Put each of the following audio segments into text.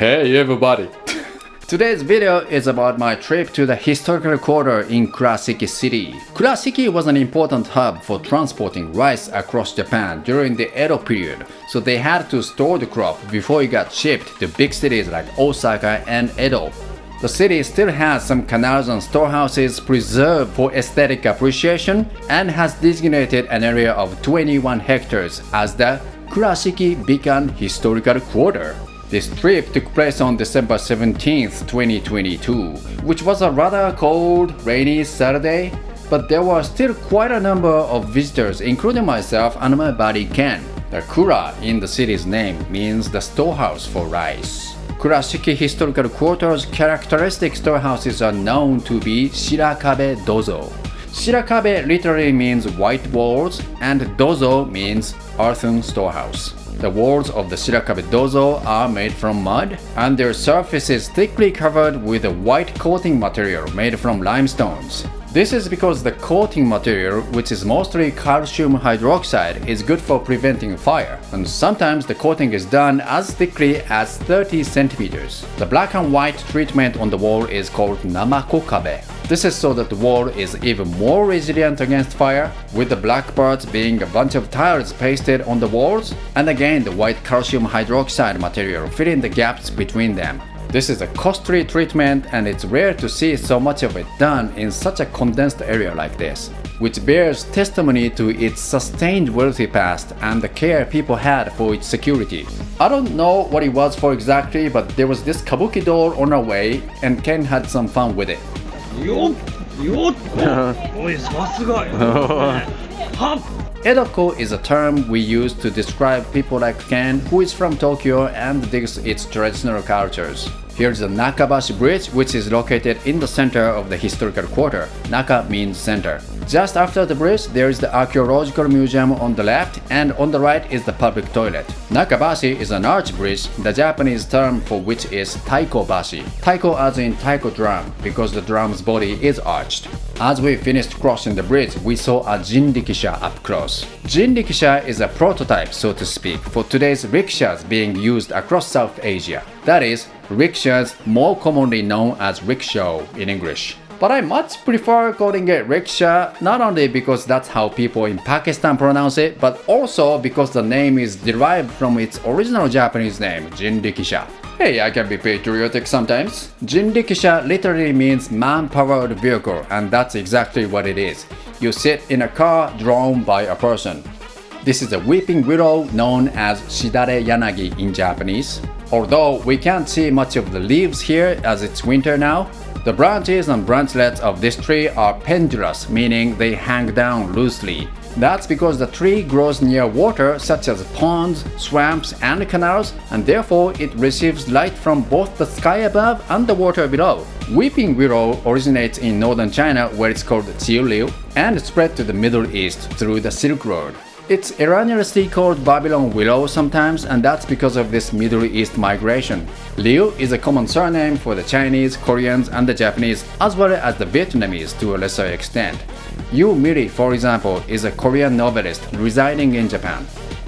Hey everybody! Today's video is about my trip to the historical quarter in Kurashiki City. Kurashiki was an important hub for transporting rice across Japan during the Edo period, so they had to store the crop before it got shipped to big cities like Osaka and Edo. The city still has some canals and storehouses preserved for aesthetic appreciation and has designated an area of 21 hectares as the Kurashiki Bikan Historical Quarter. This trip took place on December 17, 2022, which was a rather cold, rainy Saturday, but there were still quite a number of visitors including myself and my buddy Ken. The Kura in the city's name means the storehouse for rice. Kurashiki Historical Quarter's characteristic storehouses are known to be Shirakabe Dozo. Shirakabe literally means white walls and Dozo means earthen storehouse. The walls of the Shirakabe Dozo are made from mud, and their surface is thickly covered with a white coating material made from limestones. This is because the coating material, which is mostly calcium hydroxide, is good for preventing fire, and sometimes the coating is done as thickly as 30 centimeters. The black and white treatment on the wall is called namakokabe. This is so that the wall is even more resilient against fire, with the black parts being a bunch of tiles pasted on the walls, and again the white calcium hydroxide material filling the gaps between them. This is a costly treatment and it's rare to see so much of it done in such a condensed area like this, which bears testimony to its sustained wealthy past and the care people had for its security. I don't know what it was for exactly, but there was this kabuki doll on our way and Ken had some fun with it. よっよっ Edokko is a term we use to describe people like Ken, who is from Tokyo and digs its traditional cultures. Here's the Nakabashi Bridge which is located in the center of the historical quarter. Naka means center. Just after the bridge, there is the archaeological museum on the left and on the right is the public toilet. Nakabashi is an arch bridge, the Japanese term for which is taikobashi. Taiko as in taiko drum because the drum's body is arched. As we finished crossing the bridge, we saw a jinrikisha up close. Jinrikisha is a prototype, so to speak, for today's rickshaws being used across South Asia. That is, rickshaws more commonly known as rickshaw in English. But I much prefer calling it rickshaw not only because that's how people in Pakistan pronounce it, but also because the name is derived from its original Japanese name, jinrikisha. Hey, I can be patriotic sometimes. Jinrikisha literally means man-powered vehicle and that's exactly what it is. You sit in a car drawn by a person. This is a weeping willow known as Shidare Yanagi in Japanese. Although we can't see much of the leaves here as it's winter now, the branches and branchlets of this tree are pendulous, meaning they hang down loosely. That's because the tree grows near water such as ponds, swamps, and canals, and therefore it receives light from both the sky above and the water below. Weeping willow originates in northern China where it's called Chuiliu and spread to the Middle East through the Silk Road. It's erroneously called Babylon willow sometimes and that's because of this Middle East migration. Liu is a common surname for the Chinese, Koreans and the Japanese as well as the Vietnamese to a lesser extent. Yu Miri, for example, is a Korean novelist residing in Japan.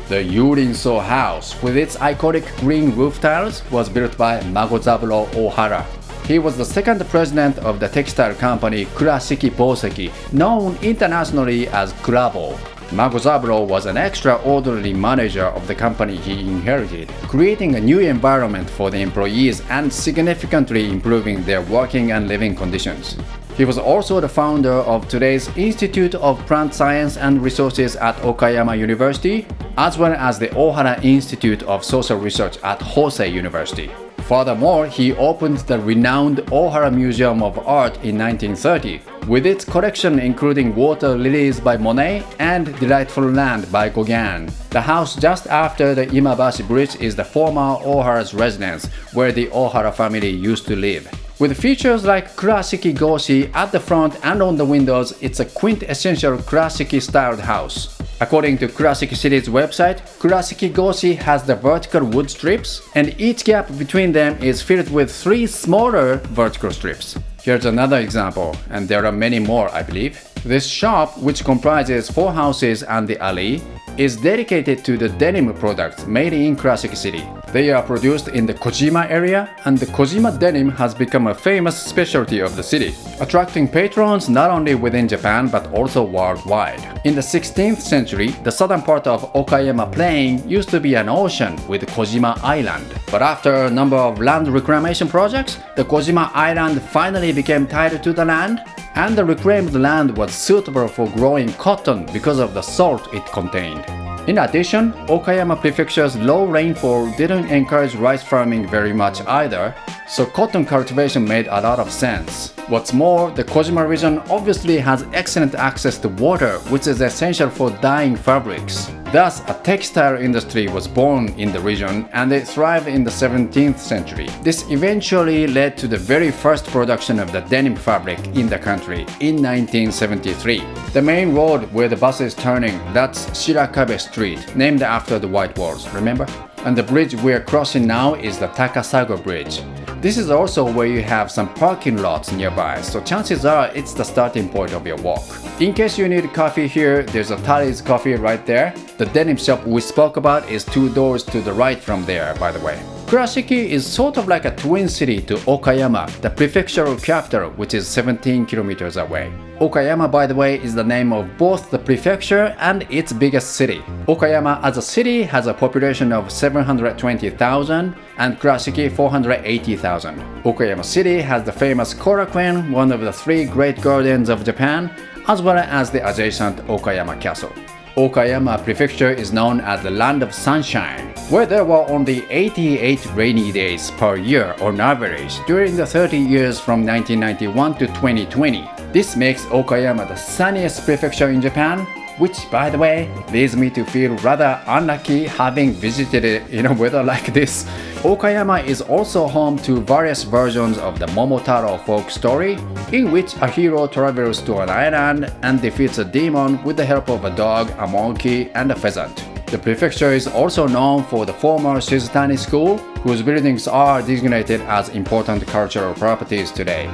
The Yurin-so house, with its iconic green roof tiles, was built by Magozaburo Ohara. He was the second president of the textile company Kurashiki Boseki, known internationally as Kurabo. Magozaburo was an extraordinary manager of the company he inherited, creating a new environment for the employees and significantly improving their working and living conditions. He was also the founder of today's Institute of Plant Science and Resources at Okayama University, as well as the Ohara Institute of Social Research at Hosei University. Furthermore, he opened the renowned Ohara Museum of Art in 1930, with its collection including Water Lilies by Monet and Delightful Land by Gauguin. The house just after the Imabashi Bridge is the former Ohara's residence, where the Ohara family used to live. With features like Kurashiki Goshi at the front and on the windows, it's a quintessential Kurashiki-styled house. According to Kurashiki City's website, Kurashiki Goshi has the vertical wood strips, and each gap between them is filled with three smaller vertical strips. Here's another example, and there are many more I believe. This shop, which comprises four houses and the alley, is dedicated to the denim products made in Kurashiki City. They are produced in the Kojima area, and the Kojima denim has become a famous specialty of the city, attracting patrons not only within Japan but also worldwide. In the 16th century, the southern part of Okayama Plain used to be an ocean with Kojima Island. But after a number of land reclamation projects, the Kojima Island finally became tied to the land, and the reclaimed land was suitable for growing cotton because of the salt it contained. In addition, Okayama Prefecture's low rainfall didn't encourage rice farming very much either, so cotton cultivation made a lot of sense. What's more, the Kojima region obviously has excellent access to water, which is essential for dyeing fabrics. Thus, a textile industry was born in the region and it thrived in the 17th century. This eventually led to the very first production of the denim fabric in the country in 1973. The main road where the bus is turning, that's Shirakabe Street, named after the White Walls, remember? And the bridge we're crossing now is the Takasago Bridge. This is also where you have some parking lots nearby, so chances are it's the starting point of your walk. In case you need coffee here, there's a Tully's coffee right there. The denim shop we spoke about is two doors to the right from there, by the way. Kurashiki is sort of like a twin city to Okayama, the prefectural capital which is 17 kilometers away. Okayama, by the way, is the name of both the prefecture and its biggest city. Okayama as a city has a population of 720,000 and Kurashiki 480,000. Okayama City has the famous Korakuen, one of the three great gardens of Japan, as well as the adjacent Okayama Castle. Okayama Prefecture is known as the Land of Sunshine, where there were only 88 rainy days per year on average during the 30 years from 1991 to 2020. This makes Okayama the sunniest prefecture in Japan which by the way leads me to feel rather unlucky having visited it in a weather like this. Okayama is also home to various versions of the Momotaro folk story, in which a hero travels to an island and defeats a demon with the help of a dog, a monkey, and a pheasant. The prefecture is also known for the former Shizutani school, whose buildings are designated as important cultural properties today.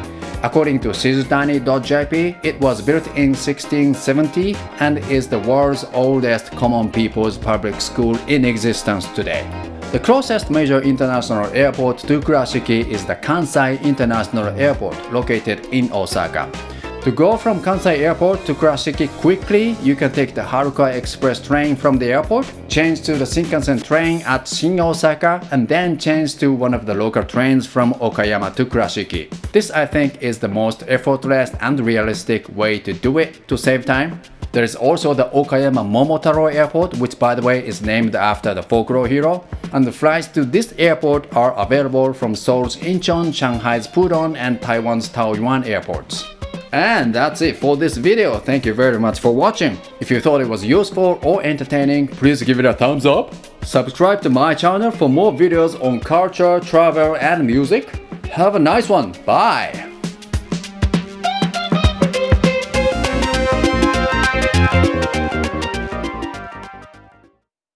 According to Shizutani.jp, it was built in 1670 and is the world's oldest common people's public school in existence today. The closest major international airport to Kurashiki is the Kansai International Airport located in Osaka. To go from Kansai Airport to Kurashiki quickly, you can take the Haruka Express train from the airport, change to the Shinkansen train at Shin Osaka, and then change to one of the local trains from Okayama to Kurashiki. This I think is the most effortless and realistic way to do it to save time. There is also the Okayama Momotaro Airport, which by the way is named after the folklore hero. And the flights to this airport are available from Seoul's Incheon, Shanghai's Pudong, and Taiwan's Taoyuan airports. And that's it for this video. Thank you very much for watching. If you thought it was useful or entertaining, please give it a thumbs up. Subscribe to my channel for more videos on culture, travel and music. Have a nice one. Bye.